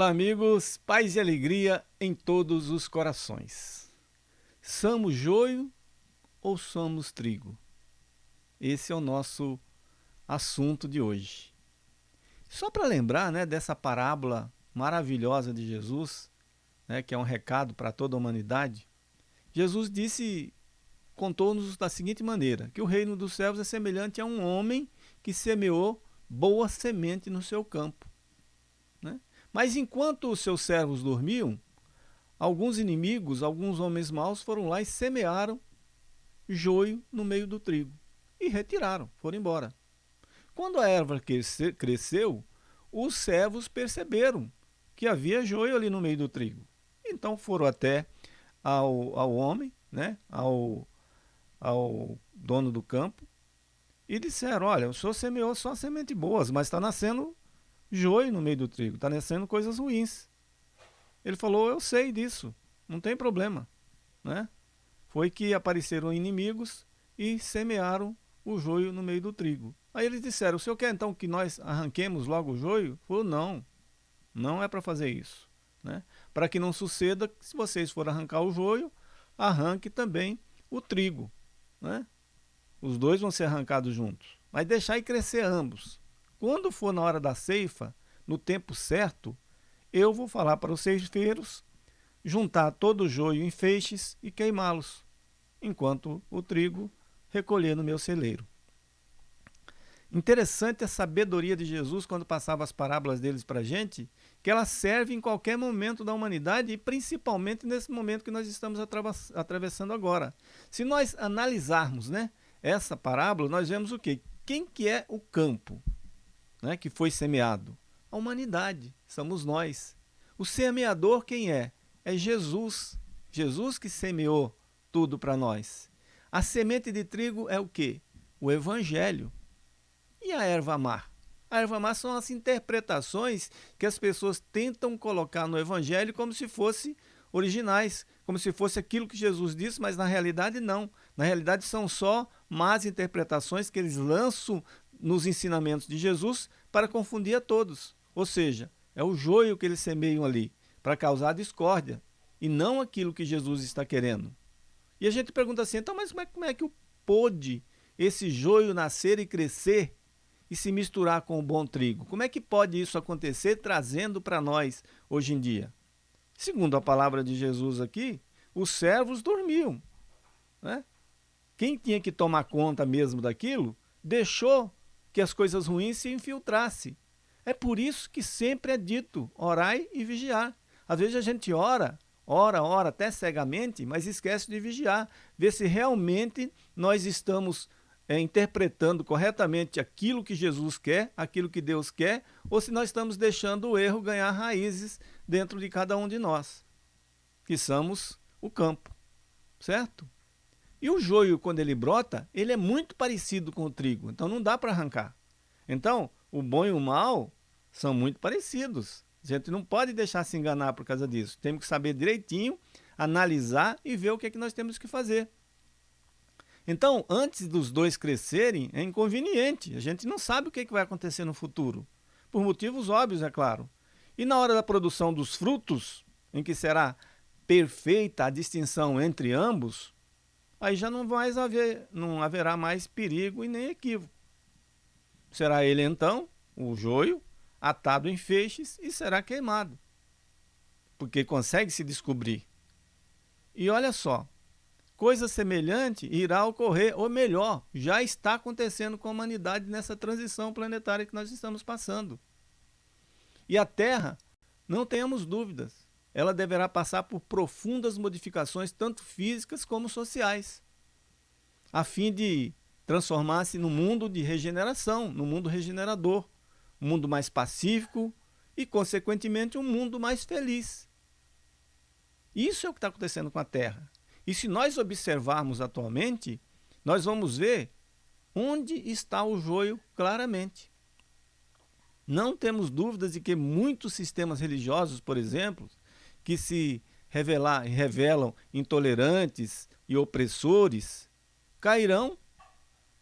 Olá, amigos, paz e alegria em todos os corações. Somos joio ou somos trigo? Esse é o nosso assunto de hoje. Só para lembrar né, dessa parábola maravilhosa de Jesus, né, que é um recado para toda a humanidade, Jesus disse, contou-nos da seguinte maneira, que o reino dos céus é semelhante a um homem que semeou boa semente no seu campo. Mas enquanto os seus servos dormiam, alguns inimigos, alguns homens maus foram lá e semearam joio no meio do trigo e retiraram, foram embora. Quando a erva cresceu, os servos perceberam que havia joio ali no meio do trigo. Então foram até ao, ao homem, né, ao, ao dono do campo, e disseram, olha, o senhor semeou só semente boas, mas está nascendo joio no meio do trigo, está nascendo coisas ruins. Ele falou, eu sei disso, não tem problema. Né? Foi que apareceram inimigos e semearam o joio no meio do trigo. Aí eles disseram, o senhor quer então que nós arranquemos logo o joio? Falou, não, não é para fazer isso. Né? Para que não suceda, se vocês forem arrancar o joio, arranque também o trigo. Né? Os dois vão ser arrancados juntos. Mas deixar e crescer ambos. Quando for na hora da ceifa, no tempo certo, eu vou falar para os ceifeiros juntar todo o joio em feixes e queimá-los, enquanto o trigo recolher no meu celeiro. Interessante a sabedoria de Jesus quando passava as parábolas deles para a gente, que ela serve em qualquer momento da humanidade e principalmente nesse momento que nós estamos atravessando agora. Se nós analisarmos né, essa parábola, nós vemos o quê? Quem que é o campo? Né, que foi semeado? A humanidade, somos nós. O semeador quem é? É Jesus. Jesus que semeou tudo para nós. A semente de trigo é o quê? O evangelho. E a erva mar? A erva mar são as interpretações que as pessoas tentam colocar no evangelho como se fosse originais, como se fosse aquilo que Jesus disse, mas na realidade não. Na realidade são só más interpretações que eles lançam nos ensinamentos de Jesus para confundir a todos. Ou seja, é o joio que eles semeiam ali para causar discórdia e não aquilo que Jesus está querendo. E a gente pergunta assim, então, mas como é, como é que pôde esse joio nascer e crescer e se misturar com o bom trigo? Como é que pode isso acontecer trazendo para nós hoje em dia? Segundo a palavra de Jesus aqui, os servos dormiam. Né? Quem tinha que tomar conta mesmo daquilo, deixou que as coisas ruins se infiltrassem. É por isso que sempre é dito, orai e vigiar. Às vezes a gente ora, ora, ora até cegamente, mas esquece de vigiar, ver se realmente nós estamos é, interpretando corretamente aquilo que Jesus quer, aquilo que Deus quer, ou se nós estamos deixando o erro ganhar raízes dentro de cada um de nós, que somos o campo, certo? E o joio, quando ele brota, ele é muito parecido com o trigo, então não dá para arrancar. Então, o bom e o mal são muito parecidos. A gente não pode deixar se enganar por causa disso. Temos que saber direitinho, analisar e ver o que é que nós temos que fazer. Então, antes dos dois crescerem, é inconveniente. A gente não sabe o que, é que vai acontecer no futuro. Por motivos óbvios, é claro. E na hora da produção dos frutos, em que será perfeita a distinção entre ambos, aí já não, mais haver, não haverá mais perigo e nem equívoco. Será ele então, o joio, atado em feixes e será queimado, porque consegue se descobrir. E olha só, coisa semelhante irá ocorrer, ou melhor, já está acontecendo com a humanidade nessa transição planetária que nós estamos passando. E a Terra, não tenhamos dúvidas, ela deverá passar por profundas modificações, tanto físicas como sociais, a fim de transformar-se no mundo de regeneração, no mundo regenerador, um mundo mais pacífico e, consequentemente, um mundo mais feliz. Isso é o que está acontecendo com a Terra. E se nós observarmos atualmente, nós vamos ver onde está o joio claramente. Não temos dúvidas de que muitos sistemas religiosos, por exemplo, que se revelar, revelam intolerantes e opressores, cairão,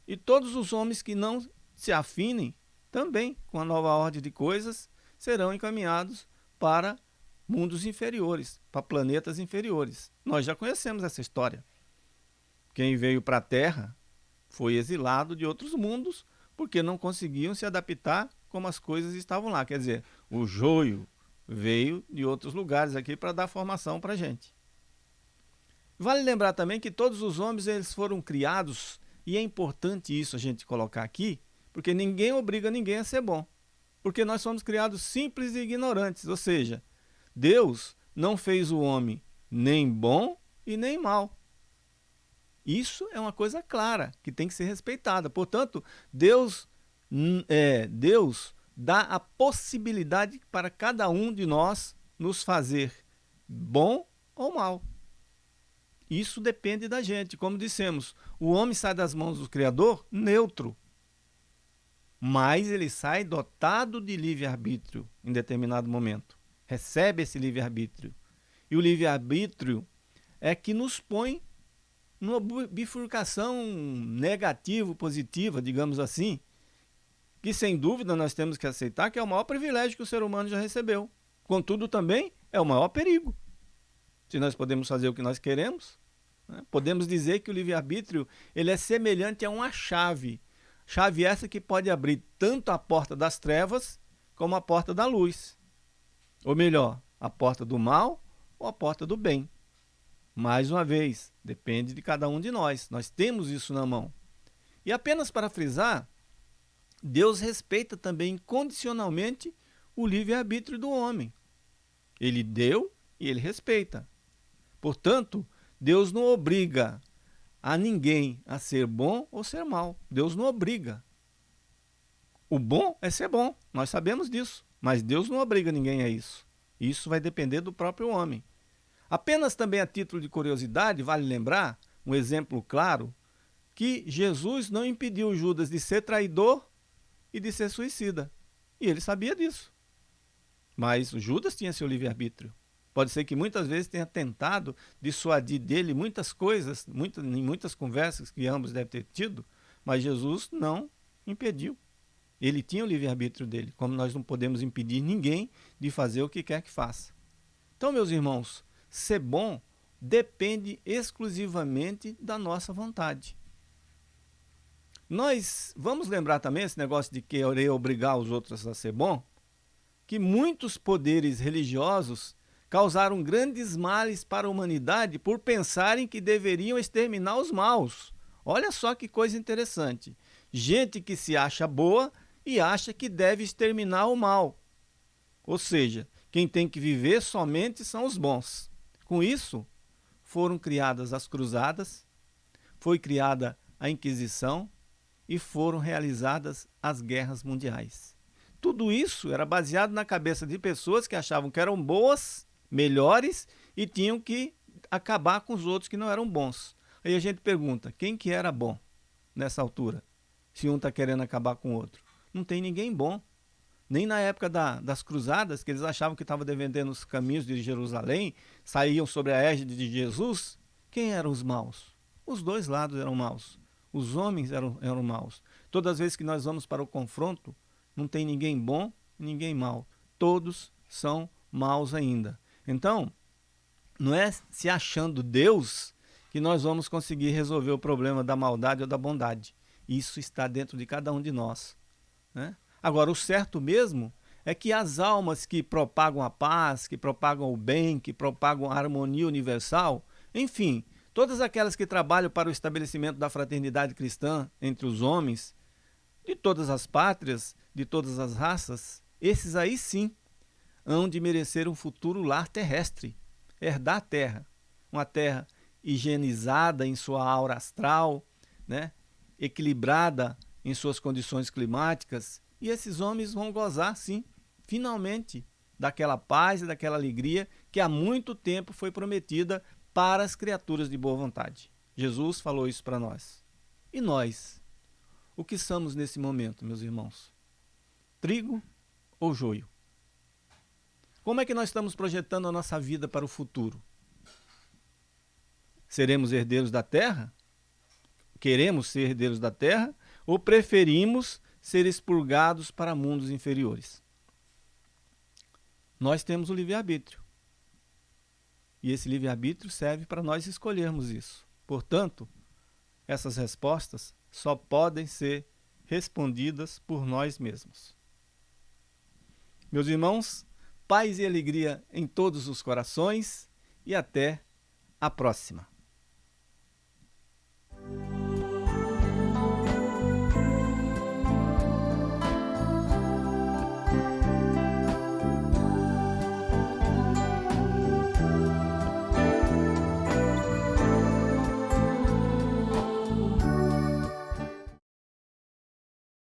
e todos os homens que não se afinem também com a nova ordem de coisas serão encaminhados para mundos inferiores, para planetas inferiores. Nós já conhecemos essa história. Quem veio para a Terra foi exilado de outros mundos porque não conseguiam se adaptar como as coisas estavam lá. Quer dizer, o joio veio de outros lugares aqui para dar formação para a gente. Vale lembrar também que todos os homens eles foram criados, e é importante isso a gente colocar aqui, porque ninguém obriga ninguém a ser bom. Porque nós somos criados simples e ignorantes, ou seja, Deus não fez o homem nem bom e nem mal. Isso é uma coisa clara, que tem que ser respeitada. Portanto, Deus, é, Deus dá a possibilidade para cada um de nós nos fazer bom ou mal. Isso depende da gente. Como dissemos, o homem sai das mãos do Criador neutro, mas ele sai dotado de livre-arbítrio em determinado momento. Recebe esse livre-arbítrio. E o livre-arbítrio é que nos põe numa bifurcação negativo-positiva, digamos assim, que sem dúvida nós temos que aceitar que é o maior privilégio que o ser humano já recebeu. Contudo, também é o maior perigo. Se nós podemos fazer o que nós queremos, né? podemos dizer que o livre-arbítrio ele é semelhante a uma chave. Chave essa que pode abrir tanto a porta das trevas como a porta da luz. Ou melhor, a porta do mal ou a porta do bem. Mais uma vez, depende de cada um de nós. Nós temos isso na mão. E apenas para frisar, Deus respeita também condicionalmente o livre-arbítrio do homem. Ele deu e ele respeita. Portanto, Deus não obriga a ninguém a ser bom ou ser mal. Deus não obriga. O bom é ser bom, nós sabemos disso. Mas Deus não obriga ninguém a isso. Isso vai depender do próprio homem. Apenas também a título de curiosidade, vale lembrar, um exemplo claro, que Jesus não impediu Judas de ser traidor e de ser suicida. E ele sabia disso. Mas Judas tinha seu livre-arbítrio. Pode ser que muitas vezes tenha tentado dissuadir dele muitas coisas, muitas, em muitas conversas que ambos devem ter tido, mas Jesus não impediu. Ele tinha o livre-arbítrio dele, como nós não podemos impedir ninguém de fazer o que quer que faça. Então, meus irmãos, ser bom depende exclusivamente da nossa vontade. Nós vamos lembrar também esse negócio de querer obrigar os outros a ser bom, que muitos poderes religiosos causaram grandes males para a humanidade por pensarem que deveriam exterminar os maus. Olha só que coisa interessante. Gente que se acha boa e acha que deve exterminar o mal. Ou seja, quem tem que viver somente são os bons. Com isso, foram criadas as cruzadas, foi criada a Inquisição e foram realizadas as guerras mundiais. Tudo isso era baseado na cabeça de pessoas que achavam que eram boas, melhores e tinham que acabar com os outros que não eram bons. Aí a gente pergunta, quem que era bom nessa altura? Se um está querendo acabar com o outro. Não tem ninguém bom. Nem na época da, das cruzadas, que eles achavam que estavam defendendo os caminhos de Jerusalém, saíam sobre a égide de Jesus. Quem eram os maus? Os dois lados eram maus. Os homens eram, eram maus. Todas as vezes que nós vamos para o confronto, não tem ninguém bom, ninguém mau. Todos são maus ainda. Então, não é se achando Deus que nós vamos conseguir resolver o problema da maldade ou da bondade. Isso está dentro de cada um de nós. Né? Agora, o certo mesmo é que as almas que propagam a paz, que propagam o bem, que propagam a harmonia universal, enfim, todas aquelas que trabalham para o estabelecimento da fraternidade cristã entre os homens, de todas as pátrias, de todas as raças, esses aí sim hão de merecer um futuro lar terrestre, herdar a terra, uma terra higienizada em sua aura astral, né? equilibrada em suas condições climáticas, e esses homens vão gozar, sim, finalmente, daquela paz e daquela alegria que há muito tempo foi prometida para as criaturas de boa vontade. Jesus falou isso para nós. E nós? O que somos nesse momento, meus irmãos? Trigo ou joio? Como é que nós estamos projetando a nossa vida para o futuro? Seremos herdeiros da terra? Queremos ser herdeiros da terra? Ou preferimos ser expurgados para mundos inferiores. Nós temos o livre-arbítrio. E esse livre-arbítrio serve para nós escolhermos isso. Portanto, essas respostas só podem ser respondidas por nós mesmos. Meus irmãos, paz e alegria em todos os corações e até a próxima.